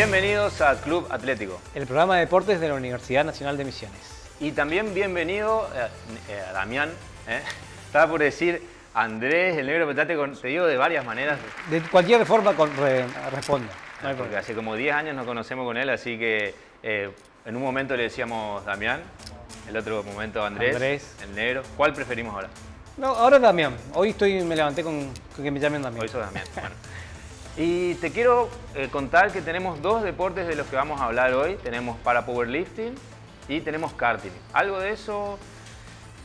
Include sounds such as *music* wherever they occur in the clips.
Bienvenidos a Club Atlético. El programa de deportes de la Universidad Nacional de Misiones. Y también bienvenido eh, eh, a Damián. ¿eh? Estaba por decir Andrés, el negro petate, con, te digo de varias maneras. De cualquier forma con, re. No hay porque hace como 10 años nos conocemos con él, así que eh, en un momento le decíamos Damián, el otro momento Andrés, Andrés. el negro. ¿Cuál preferimos ahora? No, ahora Damián. Hoy estoy, me levanté con, con que me llamen Damián. Hoy sos Damián. Bueno. Y te quiero eh, contar que tenemos dos deportes de los que vamos a hablar hoy. Tenemos para powerlifting y tenemos karting. ¿Algo de eso?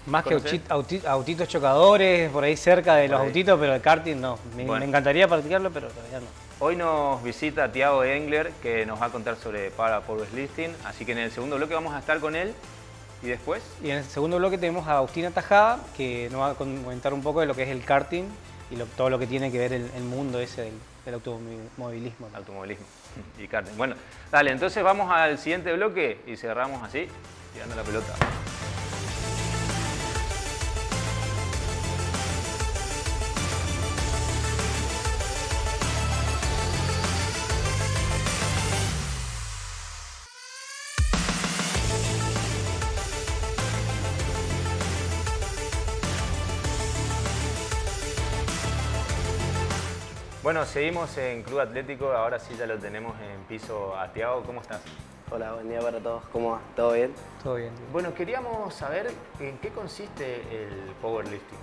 Más que autitos chocadores, por ahí cerca de los ahí. autitos, pero el karting no. Me, Bueno. me encantaría practicarlo, pero todavía no. Hoy nos visita Tiago Engler, que nos va a contar sobre para powerlifting. Así que en el segundo bloque vamos a estar con él. Y después, Y en el segundo bloque tenemos a Agustina Tajada, que nos va a comentar un poco de lo que es el karting y lo- todo lo que tiene que ver el, el mundo ese del, del automovilismo. automovilismo *laughs* y karting. Bueno, dale, entonces vamos al siguiente bloque y cerramos así, tirando la pelota. Bueno, seguimos en Club Atlético, ahora sí ya lo tenemos en piso a Tiago. ¿Cómo estás? Hola, buen día para todos. ¿Cómo va? ¿Todo bien? Todo bien. Bueno, queríamos saber en qué consiste el powerlifting.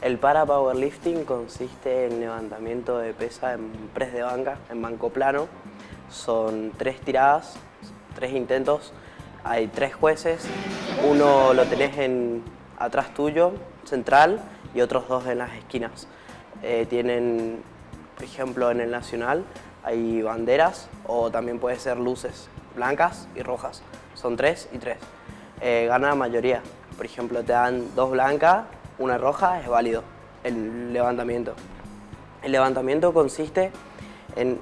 El para powerlifting consiste en levantamiento de pesa en press de banca, en banco plano. Son tres tiradas, tres intentos. Hay tres jueces. Uno lo tenés en, atrás tuyo, central, y otros dos en las esquinas. Eh, tienen, por ejemplo, en el nacional hay banderas o también puede ser luces blancas y rojas. Son tres y tres. Eh, gana la mayoría. Por ejemplo, te dan dos blancas, una roja, es válido el levantamiento. El levantamiento consiste en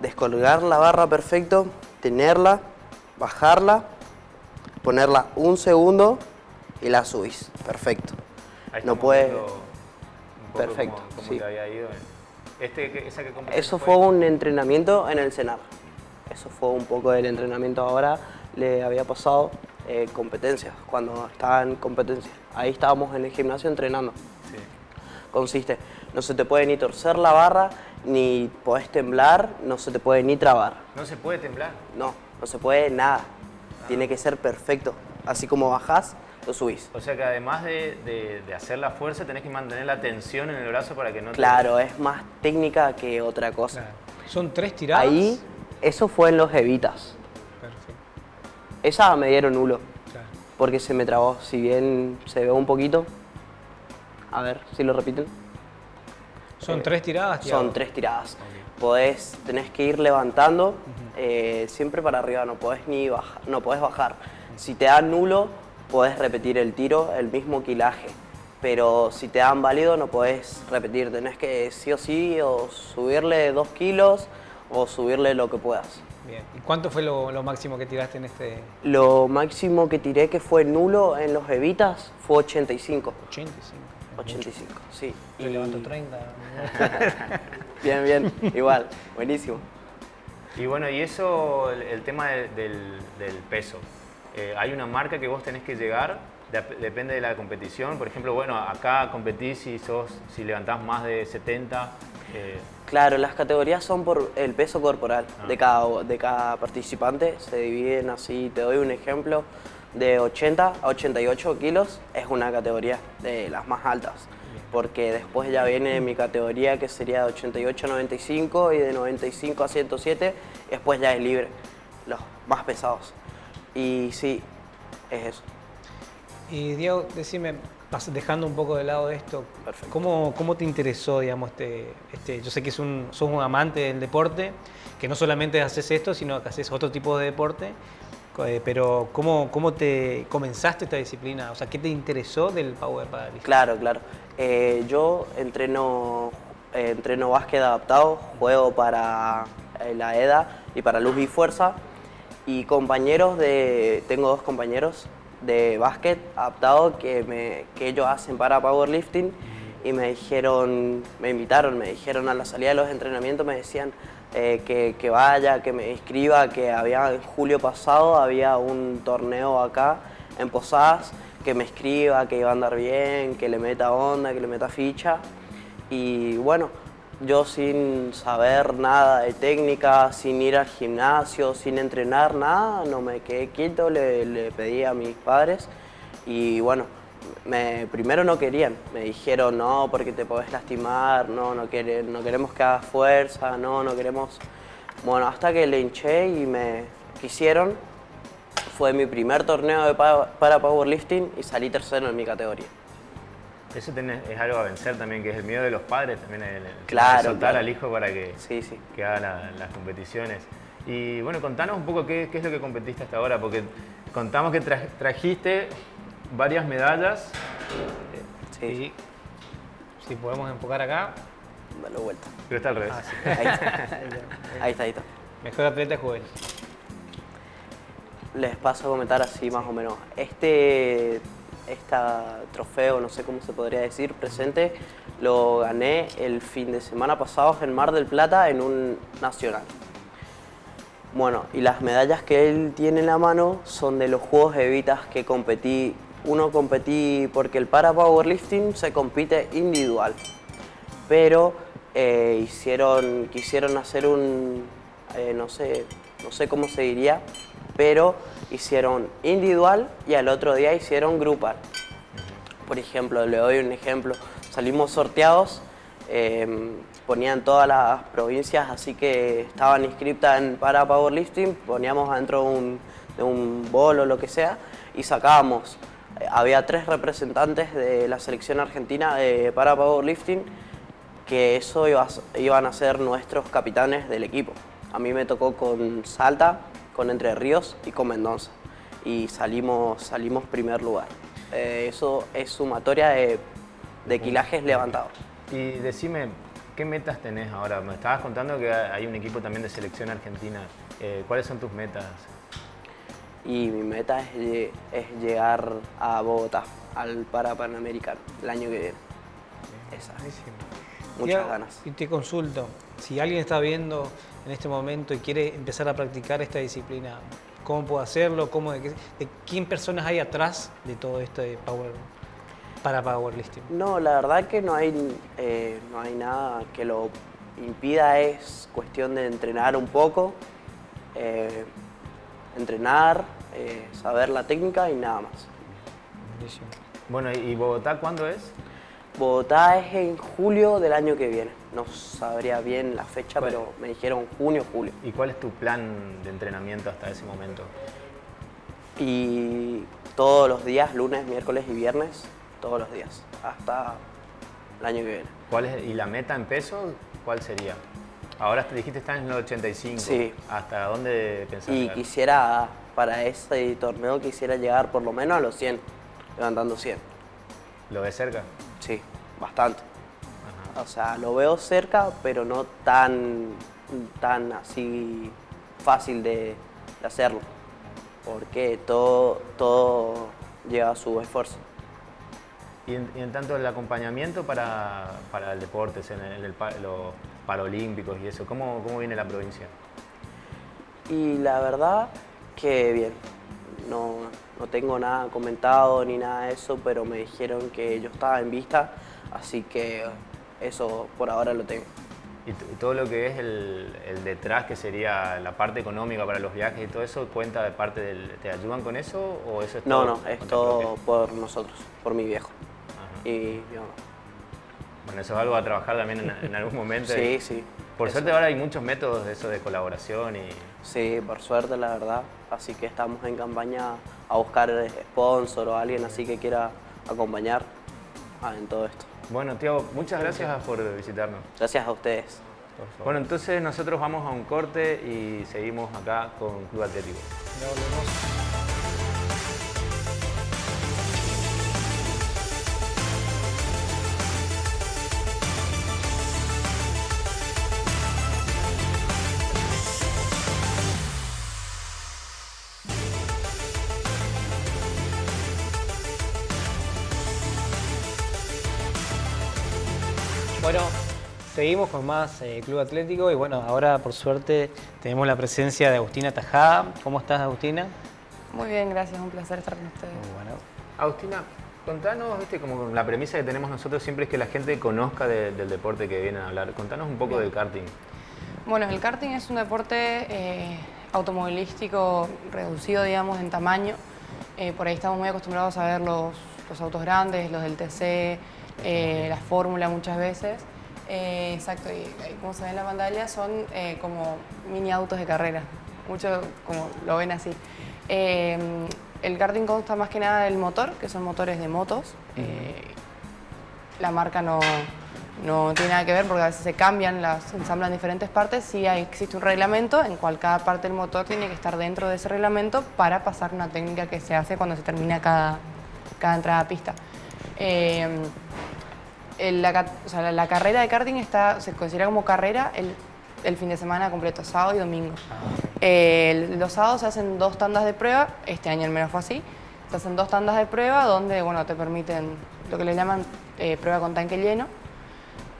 descolgar la barra perfecto, tenerla, bajarla, ponerla un segundo y la subís. Perfecto. Ahí No puede- Perfecto, cómo, cómo sí. te había ido. Este, esa que Eso fue un entrenamiento en el CENAR. Eso fue un poco del entrenamiento ahora. Le había pasado eh, competencias, cuando estaba en competencia. Ahí estábamos en el gimnasio entrenando. Sí. Consiste, no se te puede ni torcer la barra, ni podés temblar, no se te puede ni trabar. No se puede temblar. No, no se puede nada. Tiene que ser perfecto. Así como bajás, lo subís. O sea que además de, de- de hacer la fuerza, tenés que mantener la tensión en el brazo para que no te- Claro, es más técnica que otra cosa. Claro. Son tres tiradas. Ahí, eso fue en los evitas. Perfecto. Esa me dieron nulo. Claro. porque se me trabó. Si bien se ve un poquito, a ver si lo repiten. Son Eh, tres tiradas. Tiago? Son tres tiradas. Podés, tenés que ir levantando eh, siempre para arriba, no podés ni bajar, no podés bajar. Si te dan nulo, podés repetir el tiro, el mismo quilaje. Pero si te dan válido, no podés repetir. Tenés que sí o sí o subirle dos kilos o subirle lo que puedas. Bien. ¿Y cuánto fue lo, lo máximo que tiraste en este Lo máximo que tiré que fue nulo en los evitas fue 85. 85? 85, sí. Yo Y- levanto 30. *laughs* Bien, bien, igual, buenísimo. Y bueno, y eso, el, el tema de- del, del peso. Eh, hay una marca que vos tenés que llegar, dep- depende de la competición. Por ejemplo, bueno, acá competís si, sos, si levantás más de 70. eh, Claro, las categorías son por el peso corporal Ah. de, cada, de cada participante, se dividen así, te doy un ejemplo, de 80 a 88 kilos es una categoría de las más altas, porque después ya viene mi categoría que sería de 88 a 95 y de 95 a 107, y después ya es libre, los más pesados. Y sí, es eso. Y Diego, decime, dejando un poco de lado esto, Perfecto. ¿cómo, cómo te interesó, digamos, este, este, yo sé que es un, sos un amante del deporte, que no solamente haces esto, sino que haces otro tipo de deporte, eh, pero ¿cómo, ¿cómo te comenzaste esta disciplina? O sea, ¿qué te interesó del Power Powerlifting? Claro, claro. Eh, yo entreno, eh, entreno básquet adaptado, juego para eh, la EDA y para Luz y Fuerza. Y compañeros de, tengo dos compañeros de básquet adaptado que, me, que ellos hacen para powerlifting y me dijeron, me invitaron, me dijeron a la salida de los entrenamientos, me decían, eh, que, que, vaya, que me inscriba, que había en julio pasado había un torneo acá en Posadas, que me escriba, que iba a andar bien, que le meta onda, que le meta ficha. Y bueno, yo sin saber nada de técnica, sin ir al gimnasio, sin entrenar nada, no me quedé quieto, le, pedí a mis padres y bueno, me, primero no querían, me dijeron no porque te podés lastimar, no, no, no queremos que hagas fuerza, no, no queremos... Bueno, hasta que le hinché y me quisieron, fue mi primer torneo para powerlifting y salí tercero en mi categoría. Eso es algo a vencer también, que es el miedo de los padres, también el, claro, soltar al hijo para que, sí, sí. que haga las competiciones. Y bueno, contanos un poco qué, qué, es lo que competiste hasta ahora, porque contamos que trajiste varias medallas. Sí. Si podemos enfocar acá. Dale vuelta. Pero está al revés. Ah, ahí, está. ahí está, ahí está. Mejor atleta juvenil. Les paso a comentar así más o menos. Este este trofeo, no sé cómo se podría decir, presente, lo gané el fin de semana pasado en Mar del Plata en un nacional. Bueno, y las medallas que él tiene en la mano son de los Juegos Evitas que competí. Uno competí porque el para powerlifting se compite individual, pero eh, hicieron, quisieron hacer un, eh, no, sé, no sé cómo se diría, pero hicieron individual y al otro día hicieron grupal. Por ejemplo, le doy un ejemplo, salimos sorteados, em, ponían todas las provincias, así que estaban inscritas en para powerlifting, poníamos adentro de un, de un bol o lo que sea y sacábamos. Eh, había tres representantes de la selección argentina de para powerlifting que eso iban a ser nuestros capitanes del equipo. A mí me tocó con Salta, con Entre Ríos y con Mendoza. Y salimos, salimos primer lugar. Eh, eso es sumatoria de, de kilajes levantados. Y decime, ¿qué metas tenés ahora? Me estabas contando que hay un equipo también de selección argentina. Eh, ¿Cuáles son tus metas? Y mi meta es, es llegar a Bogotá, al Parapanamericano, el año que viene. Esa. Muchas ganas. Y te consulto, si alguien está viendo en este momento y quiere empezar a practicar esta disciplina, ¿cómo puede hacerlo? ¿Cómo, de, quién personas hay atrás de todo esto de power, para powerlifting? No, la verdad que no hay, eh, no hay nada que lo impida, es cuestión de entrenar un poco, eh, entrenar, eh, saber la técnica y nada más. Bueno, ¿y Bogotá cuándo es? Bogotá es en julio del año que viene. No sabría bien la fecha, pero me dijeron junio, julio. ¿Y cuál es tu plan de entrenamiento hasta ese momento? Y todos los días, lunes, miércoles y viernes, todos los días, hasta el año que viene. ¿Cuál es, ¿Y la meta en peso cuál sería? Ahora te dijiste estás en el 85. Sí. ¿Hasta dónde pensás Y quisiera, para ese torneo, quisiera llegar por lo menos a los 100, levantando 100. ¿Lo ves cerca? Sí, bastante. O sea, lo veo cerca, pero no tan, tan así fácil de, hacerlo. Porque todo, todo lleva su esfuerzo. Y en, tanto el acompañamiento para, el deporte, en, los paralímpicos y eso, ¿cómo, ¿cómo viene la provincia? Y la verdad que bien, no, no tengo nada comentado ni nada de eso, pero me dijeron que yo estaba en vista, así que eso por ahora lo tengo. ¿Y, todo lo que es el, detrás, que sería la parte económica para los viajes y todo eso, cuenta de parte del... ¿Te ayudan con eso o eso es No, todo no, es todo por nosotros, por mi viejo y mi mamá. Bueno, eso es algo a trabajar también en, algún momento. *laughs* sí, sí. Por suerte ahora hay muchos métodos de eso de colaboración y... Sí, por suerte la verdad. Así que estamos en campaña a buscar sponsor o alguien así que quiera acompañar en todo esto. Bueno, Tiago, muchas gracias por visitarnos. Gracias a ustedes. Bueno, entonces nosotros vamos a un corte y seguimos acá con Club Atlético. Seguimos con más eh, Club Atlético y bueno, ahora por suerte tenemos la presencia de Agustina Tajada. ¿Cómo estás Agustina? Muy bien, gracias, un placer estar con ustedes. Muy bueno. Agustina, contanos, viste, como la premisa que tenemos nosotros siempre es que la gente conozca del deporte que vienen a hablar. Contanos un poco del karting. Bueno, el karting es un deporte eh, automovilístico reducido, digamos, en tamaño. Eh, por ahí estamos muy acostumbrados a ver los, los autos grandes, los del TC, eh, la fórmula muchas veces. Eh, exacto, y, como se ve en la pantalla son eh, como mini autos de carrera, mucho como lo ven así. el karting consta más que nada del motor, que son motores de motos. la marca no, no tiene nada que ver porque a veces se cambian, las ensamblan en diferentes partes. Sí hay, existe un reglamento en cual cada parte del motor tiene que estar dentro de ese reglamento para pasar una técnica que se hace cuando se termina cada, cada entrada a pista la, carrera de karting está, se considera como carrera el, fin de semana completo, sábado y domingo. Ah, los sábados se hacen dos tandas de prueba, este año al menos fue así, se hacen dos tandas de prueba donde bueno, te permiten lo que le llaman eh, prueba con tanque lleno,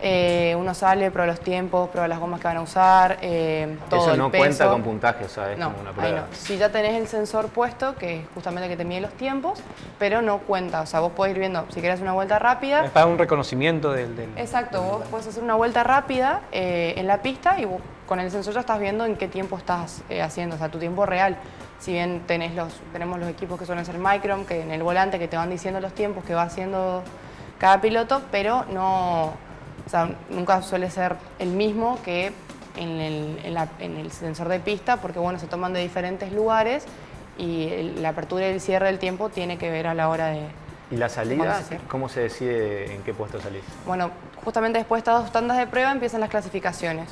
eh, uno sale, prueba los tiempos, prueba las gomas que van a usar, eh, todo Eso no cuenta con puntaje, ¿sabes? No, una prueba. Si ya tenés el sensor puesto, que es justamente que te mide los tiempos, pero no cuenta. O sea, vos podés ir viendo, si querés una vuelta rápida... Es para un reconocimiento del... exacto, vos podés hacer una vuelta rápida eh, en la pista y con el sensor ya estás viendo en qué tiempo estás haciendo, o sea, tu tiempo real. Si bien tenés los, tenemos los equipos que suelen ser Micron, que en el volante que te van diciendo los tiempos que va haciendo cada piloto, pero no o sea, nunca suele ser el mismo que en el, sensor de pista porque bueno, se toman de diferentes lugares y la apertura y el cierre del tiempo tiene que ver a la hora de... ¿Y la salida? ¿Cómo se decide en qué puesto salís? Bueno, justamente después de estas dos tandas de prueba empiezan las clasificaciones.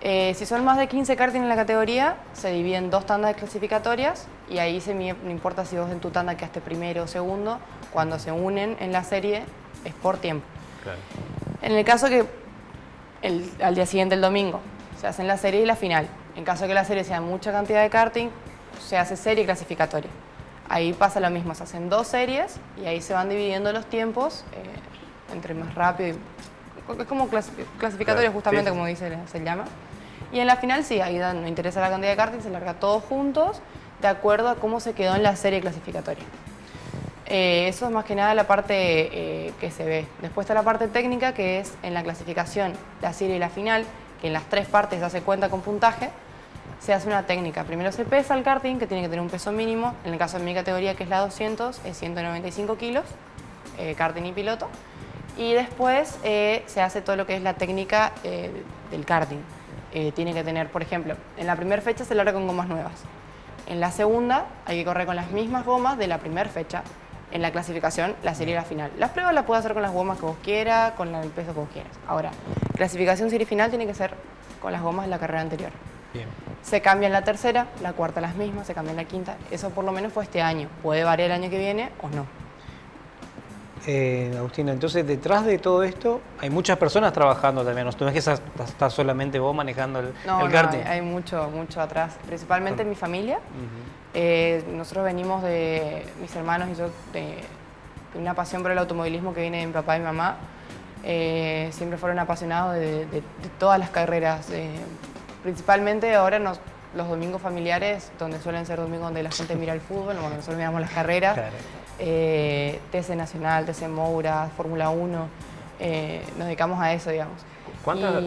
Eh, si son más de 15 karting en la categoría, se dividen dos tandas de clasificatorias y ahí se no importa si vos en tu tanda quedaste primero o segundo, cuando se unen en la serie es por tiempo. Claro. En el caso que al día siguiente, el domingo, se hacen la serie y la final. En caso que la serie sea mucha cantidad de karting, se hace serie clasificatoria. Ahí pasa lo mismo, se hacen dos series y ahí se van dividiendo los tiempos eh, entre más rápido y... Es como clasificatoria justamente, como dice, se llama. Y en la final sí, ahí no interesa la cantidad de karting, se larga todos juntos de acuerdo a cómo se quedó en la serie clasificatoria. Eh, eso es más que nada la parte eh, que se ve. Después está la parte técnica, que es en la clasificación, la serie y la final, que en las tres partes se hace cuenta con puntaje, se hace una técnica. Primero se pesa el karting, que tiene que tener un peso mínimo. En el caso de mi categoría, que es la 200, es 195 kilos, eh, karting y piloto. Y después se hace todo lo que es la técnica del karting. tiene que tener, por ejemplo, en la primera fecha se larga con gomas nuevas. En la segunda hay que correr con las mismas gomas de la primera fecha en la clasificación la serie y la final. Las pruebas las puedes hacer con las gomas que vos quieras, con el peso que vos quieras. Ahora, clasificación serie final tiene que ser con las gomas de la carrera anterior. Bien. Se cambia en la tercera, la cuarta las mismas, se cambia en la quinta. Eso por lo menos fue este año. Puede variar el año que viene o no. Eh, Agustina, entonces detrás de todo esto hay muchas personas trabajando también. No es que estás, solamente vos manejando el, no, el karting. No, hay, mucho, mucho atrás. Principalmente mi familia. Eh, nosotros venimos de, mis hermanos y yo, de, una pasión por el automovilismo que viene de mi papá y mi mamá. Eh, siempre fueron apasionados de, todas las carreras. principalmente ahora los domingos familiares, donde suelen ser domingos donde la gente mira el fútbol, donde nosotros miramos las carreras. Eh, TC Nacional, TC Moura, Fórmula 1, eh, nos dedicamos a eso, digamos. ¿Cuánta,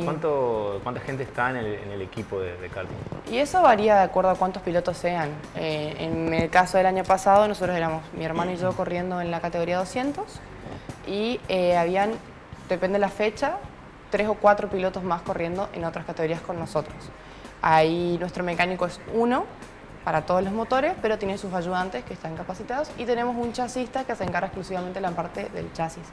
¿Cuánta gente está en el, equipo de, karting? Y eso varía de acuerdo a cuántos pilotos sean. Eh, en el caso del año pasado, nosotros éramos mi hermano y yo corriendo en la categoría 200 y habían, depende de la fecha, tres o cuatro pilotos más corriendo en otras categorías con nosotros. Ahí nuestro mecánico es uno, para todos los motores, pero tiene sus ayudantes que están capacitados y tenemos un chasista que se encarga exclusivamente de la parte del chasis.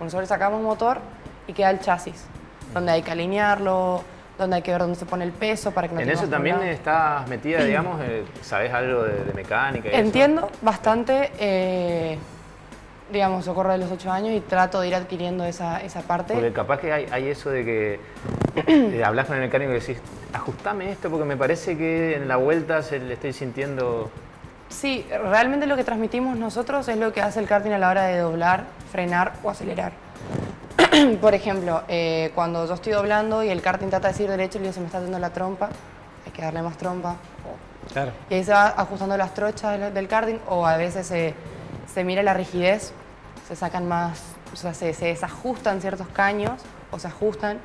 nosotros sacamos motor y queda el chasis, donde hay que alinearlo, donde hay que ver dónde se pone el peso para que no En eso también estás metida, digamos, eh, ¿sabes algo de, mecánica? Entiendo bastante, eh, digamos, yo corro de los 8 años y trato de ir adquiriendo esa, esa parte. Porque capaz que hay, hay eso de que eh, hablas con el mecánico y decís, ajustame esto porque me parece que en la vuelta se le estoy sintiendo... Sí, realmente lo que transmitimos nosotros es lo que hace el karting a la hora de doblar, frenar o acelerar. *clears throat* Por ejemplo, eh, cuando yo estoy doblando y el karting trata de seguir derecho, le digo, se me está dando la trompa, hay que darle más trompa. Claro. Y ahí se va ajustando las trochas del, del karting o a veces se, se mira la rigidez, se sacan más, o sea, se, se desajustan ciertos caños o se ajustan.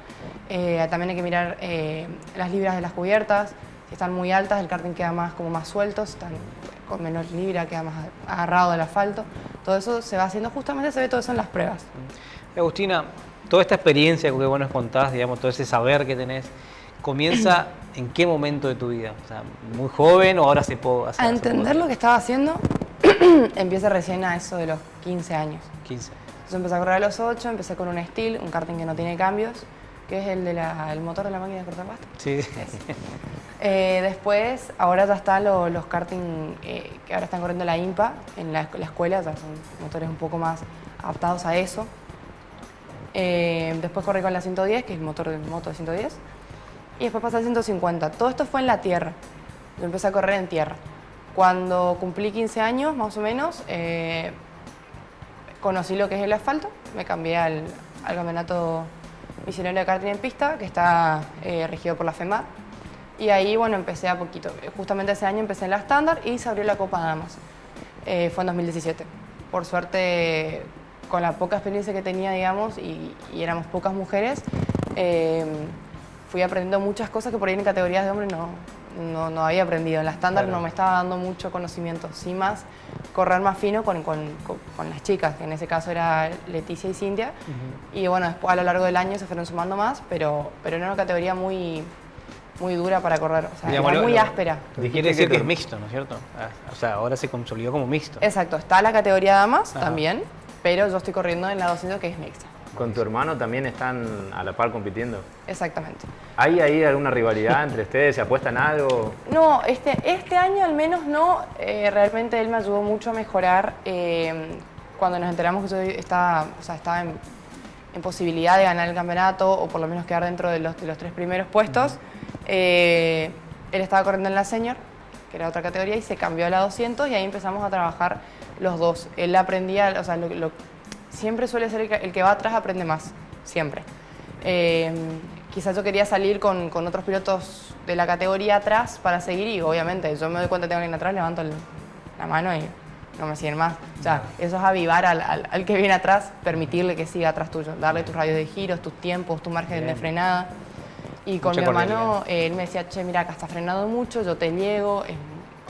Eh, también hay que mirar eh, las libras de las cubiertas, si están muy altas el karting queda más, como más suelto, si están con menos libra queda más agarrado del asfalto. Todo eso se va haciendo, justamente se ve todo eso en las pruebas. Agustina, toda esta experiencia que vos nos contás, digamos, todo ese saber que tenés, ¿comienza en qué momento de tu vida? O sea, ¿muy joven o ahora se puede hacer? A entender lo que estaba haciendo, *clears throat* empieza recién a eso de los 15 años. 15. Yo empecé a correr a los 8, empecé con un Steel, un karting que no tiene cambios, que es el del motor de la máquina de cortar pasta. Sí. Eh, después, ahora ya están lo- los karting eh, que ahora están corriendo la IMPA en la, la escuela, ya son motores un poco más adaptados a eso. Eh, después corrí con la 110, que es motor de moto de 110. Y después pasé al 150. Todo esto fue en la tierra. Yo empecé a correr en tierra. Cuando cumplí 15 años, más o menos, eh, conocí lo que es el asfalto. Me cambié al, al campeonato misionero de karting en pista, que está eh, regido por la FEMAR. Y ahí, bueno, empecé a poquito. Justamente ese año empecé en la estándar y se abrió la Copa Damas. Eh, fue en 2017. Por suerte, con la poca experiencia que tenía, digamos, y, y éramos pocas mujeres, eh, fui aprendiendo muchas cosas que por ahí en categorías de hombre no, no, no había aprendido. En la estándar Claro. no me estaba dando mucho conocimiento, sí más correr más fino con, con- con- con las chicas, que en ese caso era Leticia y Cintia. Y bueno, después a lo largo del año se fueron sumando más, pero, pero era una categoría muy, muy dura para correr, o sea, Digamos, era lo- muy lo- áspera. Quiere decir que es mixto, ¿no es cierto? Ah, O sea, ahora se consolidó como mixto. Exacto, está la categoría damas Ajá. también, pero yo estoy corriendo en la 200 que es mixta. ¿Con tu hermano también están a la par compitiendo? Exactamente. ¿Hay ahí alguna rivalidad entre ustedes? ¿Se apuestan algo? No, este, este año al menos no. Eh, realmente él me ayudó mucho a mejorar. eh, cuando nos enteramos que yo estaba, o sea, estaba en, en posibilidad de ganar el campeonato o por lo menos quedar dentro de los, de los tres primeros puestos, eh, él estaba corriendo en la senior, que era otra categoría, y se cambió a la 200 y ahí empezamos a trabajar los dos. Él aprendía, o sea, lo- lo- siempre suele ser el que, el que va atrás aprende más, siempre. Eh, quizás yo quería salir con, con otros pilotos de la categoría atrás para seguir y obviamente yo me doy cuenta que tengo alguien atrás, levanto el- la mano y no me siguen más. O sea, eso es avivar al, al- al que viene atrás, permitirle que siga atrás tuyo, darle tus radios de giros, tus tiempos, tu margen de frenada. Y con Mucha mi hermano, eh, él me decía, che, mira, acá estás frenando mucho, yo te llego, eh,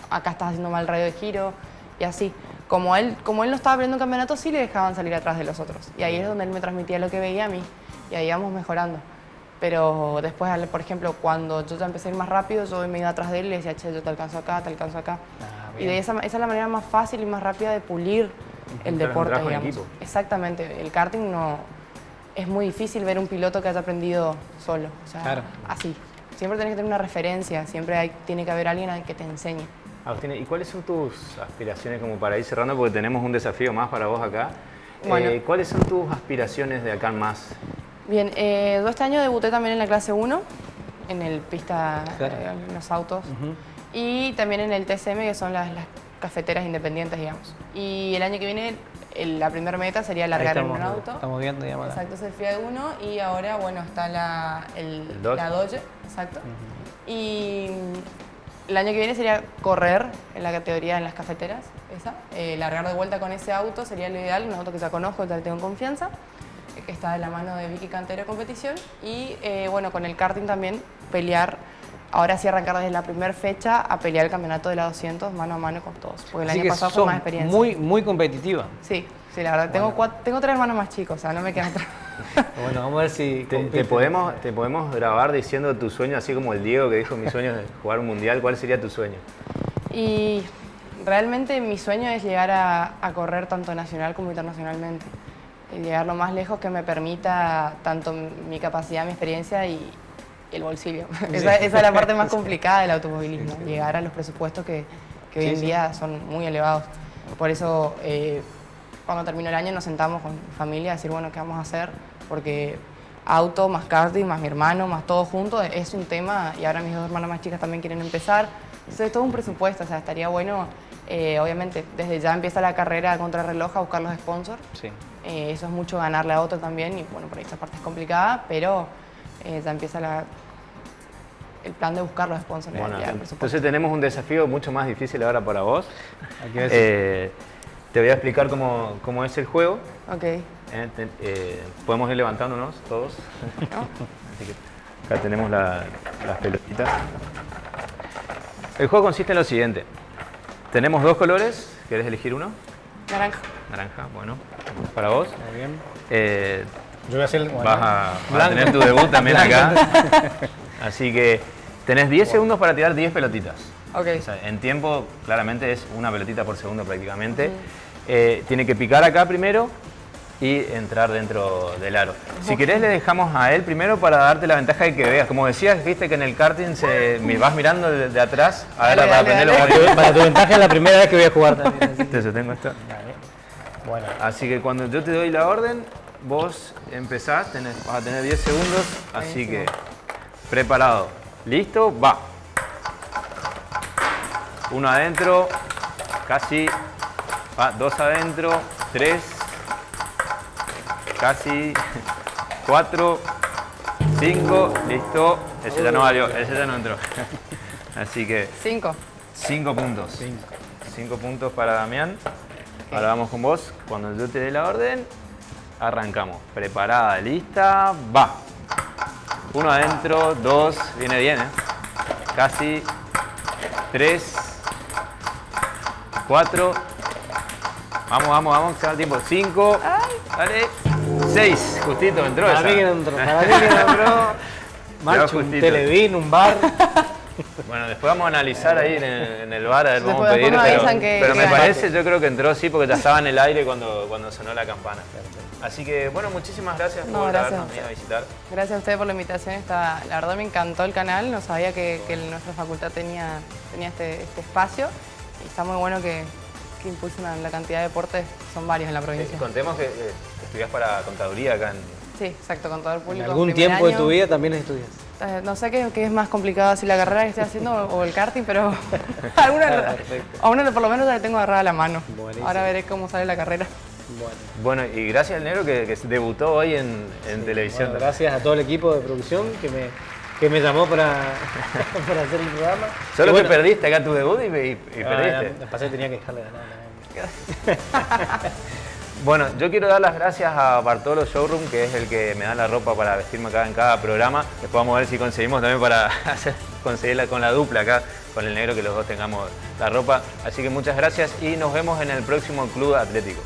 acá estás haciendo mal radio de giro, y así. Como él, como él no estaba aprendiendo un campeonato, sí le dejaban salir atrás de los otros. Y ahí es donde él me transmitía lo que veía a mí, y ahí íbamos mejorando. Pero después, por ejemplo, cuando yo ya empecé a ir más rápido, yo me iba atrás de él y le decía, che, yo te alcanzo acá, te alcanzo acá. Ah, y de esa, esa es la manera más fácil y más rápida de pulir el un deporte, digamos. equipo. Exactamente, el karting no... Es muy difícil ver un piloto que haya aprendido solo, o sea, Claro. así. Siempre tenés que tener una referencia, siempre hay, tiene que haber alguien al que te enseñe. Agustín, ¿y cuáles son tus aspiraciones como para ir cerrando? Porque tenemos un desafío más para vos acá. Bueno. Eh, ¿Cuáles son tus aspiraciones de acá en más? Bien, eh, yo este año debuté también en la clase 1, en el pista, Claro. eh, en los autos, Ujú. y también en el TCM, que son las, las cafeteras independientes, digamos. Y el año que viene, el- la primera meta sería largar en un auto. Estamos viendo, digamos. Exacto, es el Fiat 1 y ahora, bueno, está la, el, El Dodge. la Dodge, exacto. Y el año que viene sería correr en la categoría en las cafeteras, esa. Eh, largar de vuelta con ese auto sería lo ideal, un auto que ya conozco, ya le tengo confianza, eh, que está de la mano de Vicky Cantero competición. Y eh, bueno, con el karting también pelear, ahora sí arrancar desde la primera fecha a pelear el campeonato de la 200 mano a mano con todos, porque el Así año que pasado fue más experiencia. muy, muy competitiva. Sí, sí, la verdad, tengo, cuat- tengo tres hermanos más chicos, o sea, no me quedan atrás. *laughs* *laughs* Bueno, vamos a ver si... Te, te podemos, ¿Te podemos grabar diciendo tu sueño, así como el Diego que dijo mi sueño es jugar un mundial? ¿Cuál sería tu sueño? Y realmente mi sueño es llegar a, a correr tanto nacional como internacionalmente. Y llegar lo más lejos que me permita tanto mi capacidad, mi experiencia y el bolsillo. *laughs* Esa, esa es la parte más *laughs* complicada del automovilismo, llegar a los presupuestos que, que hoy Sí, en sí. día son muy elevados. Por eso, eh, cuando terminó el año nos sentamos con mi familia a decir, bueno, ¿qué vamos a hacer? Porque auto, más karting, más mi hermano, más todo junto, es un tema y ahora mis dos hermanas más chicas también quieren empezar. Entonces es todo un presupuesto, o sea, estaría bueno, eh, obviamente, desde ya empieza la carrera contra reloj a buscar los sponsors. Sí. Eh, eso es mucho ganarle a otro también y bueno, por ahí esa parte es complicada, pero eh, ya empieza la, el plan de buscar los sponsors. Bueno, el presupuesto. entonces tenemos un desafío mucho más difícil ahora para vos. Aquí. Eh, te voy a explicar cómo, cómo es el juego. Ok. Eh, te- eh, podemos ir levantándonos todos. Así que acá tenemos la- las pelotitas. El juego consiste en lo siguiente. Tenemos dos colores. ¿Querés elegir uno? Naranja. Naranja, bueno, para vos. Muy bien. Eh, Yo voy a hacer... bueno, vas, a, vas a tener tu debut también acá. *laughs* Así que tenés 10 segundos para tirar 10 pelotitas. Ok. O sea, en tiempo, claramente es una pelotita por segundo prácticamente. Eh, tiene que picar acá primero y entrar dentro del aro. Si querés le dejamos a él primero para darte la ventaja de que veas. Como decías, viste que en el karting se, me vas mirando de, de atrás a ver Dale, para dale, aprender. Para tu ventaja es la primera vez que voy a jugar también. así que- Te sostengo esto. Bueno, Así que cuando yo te doy la orden, vos empezás, tenés- vas a tener 10 segundos, así que preparado. ¿Listo? Va. Uno adentro, casi. Va, dos adentro, tres, casi, cuatro, cinco, listo. Ese ya no valió, ese ya no entró. *laughs* Así que Cinco. cinco puntos. Cinco puntos para Damián. Ahora vamos con vos. Cuando yo te dé la orden, arrancamos. Preparada, lista, va. Uno adentro, dos, viene bien, ¿eh? Casi. Tres. Cuatro. Vamos, vamos, vamos, que se va el tiempo. Cinco. Dale. Seis. Justito entró para esa. mí que no entró. Para mí que no entró. *laughs* Marcho, un televín, un bar. Bueno, después vamos a analizar ahí en el, en el bar, a ver, vamos a pedir, pero, avisan que- pero que me parece, yo creo que entró sí, porque ya estaba en el aire cuando, cuando sonó la campana. Así que, bueno, muchísimas gracias No, por gracias. habernos venido a visitar. Gracias a ustedes por la invitación. Está, la verdad me encantó el canal. No sabía que, que nuestra facultad tenía, tenía este, este espacio. Y está muy bueno que, que impulsen a la cantidad de deportes. Son varios en la Eh, provincia. contemos que eh, estudias para contaduría acá en... Sí, exacto, con todo el En público. algún tiempo de tu vida también estudias. Eh, no sé qué, qué es más complicado, si la carrera que estoy haciendo o el karting, pero *laughs* a una por lo menos ya la tengo agarrada a la mano. Buenísimo. Ahora veré cómo sale la carrera. Bueno. Bueno, y gracias al negro que, que debutó hoy en, en televisión. Bueno, gracias a todo el equipo de producción que me, que me llamó para, *laughs* para hacer el programa. Solo bueno, que perdiste acá tu debut y, y- y ah, perdiste. pasé, tenía que dejarle ganar. *laughs* Bueno, yo quiero dar las gracias a Bartolo Showroom, que es el que me da la ropa para vestirme acá en cada programa. Después vamos a ver si conseguimos también para *laughs* conseguirla con la dupla acá, con el negro, que los dos tengamos la ropa. Así que muchas gracias y nos vemos en el próximo Club Atlético.